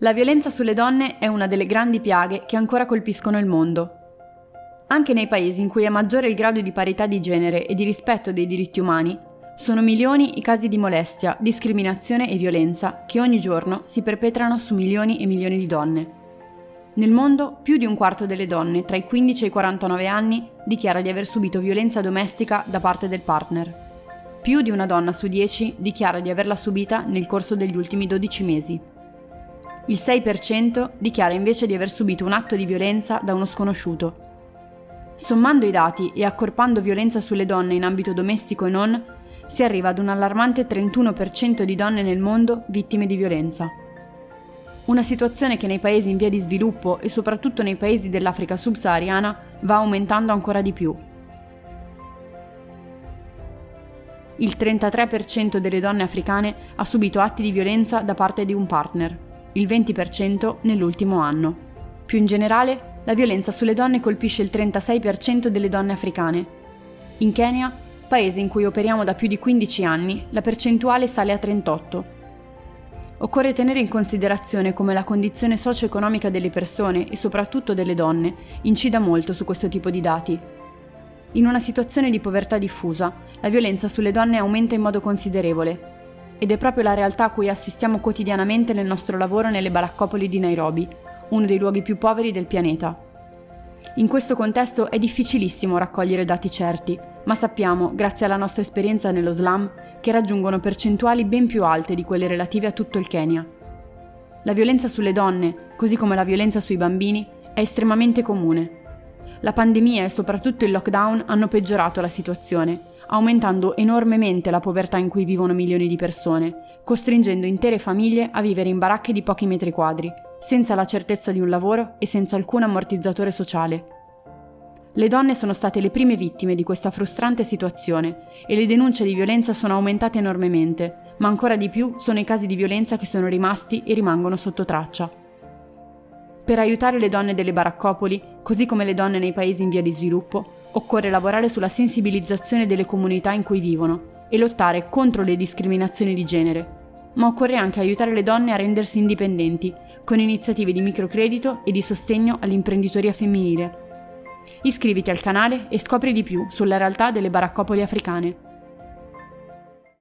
La violenza sulle donne è una delle grandi piaghe che ancora colpiscono il mondo. Anche nei paesi in cui è maggiore il grado di parità di genere e di rispetto dei diritti umani, sono milioni i casi di molestia, discriminazione e violenza che ogni giorno si perpetrano su milioni e milioni di donne. Nel mondo, più di un quarto delle donne tra i 15 e i 49 anni dichiara di aver subito violenza domestica da parte del partner. Più di una donna su 10 dichiara di averla subita nel corso degli ultimi 12 mesi. Il 6% dichiara invece di aver subito un atto di violenza da uno sconosciuto. Sommando i dati e accorpando violenza sulle donne in ambito domestico e non, si arriva ad un allarmante 31% di donne nel mondo vittime di violenza. Una situazione che nei paesi in via di sviluppo e soprattutto nei paesi dell'Africa subsahariana va aumentando ancora di più. Il 33% delle donne africane ha subito atti di violenza da parte di un partner il 20% nell'ultimo anno. Più in generale, la violenza sulle donne colpisce il 36% delle donne africane. In Kenya, paese in cui operiamo da più di 15 anni, la percentuale sale a 38. Occorre tenere in considerazione come la condizione socio-economica delle persone e soprattutto delle donne incida molto su questo tipo di dati. In una situazione di povertà diffusa, la violenza sulle donne aumenta in modo considerevole ed è proprio la realtà a cui assistiamo quotidianamente nel nostro lavoro nelle baraccopoli di Nairobi, uno dei luoghi più poveri del pianeta. In questo contesto è difficilissimo raccogliere dati certi, ma sappiamo, grazie alla nostra esperienza nello slam, che raggiungono percentuali ben più alte di quelle relative a tutto il Kenya. La violenza sulle donne, così come la violenza sui bambini, è estremamente comune. La pandemia e soprattutto il lockdown hanno peggiorato la situazione aumentando enormemente la povertà in cui vivono milioni di persone, costringendo intere famiglie a vivere in baracche di pochi metri quadri, senza la certezza di un lavoro e senza alcun ammortizzatore sociale. Le donne sono state le prime vittime di questa frustrante situazione e le denunce di violenza sono aumentate enormemente, ma ancora di più sono i casi di violenza che sono rimasti e rimangono sotto traccia. Per aiutare le donne delle baraccopoli, così come le donne nei paesi in via di sviluppo, occorre lavorare sulla sensibilizzazione delle comunità in cui vivono e lottare contro le discriminazioni di genere. Ma occorre anche aiutare le donne a rendersi indipendenti, con iniziative di microcredito e di sostegno all'imprenditoria femminile. Iscriviti al canale e scopri di più sulla realtà delle baraccopoli africane.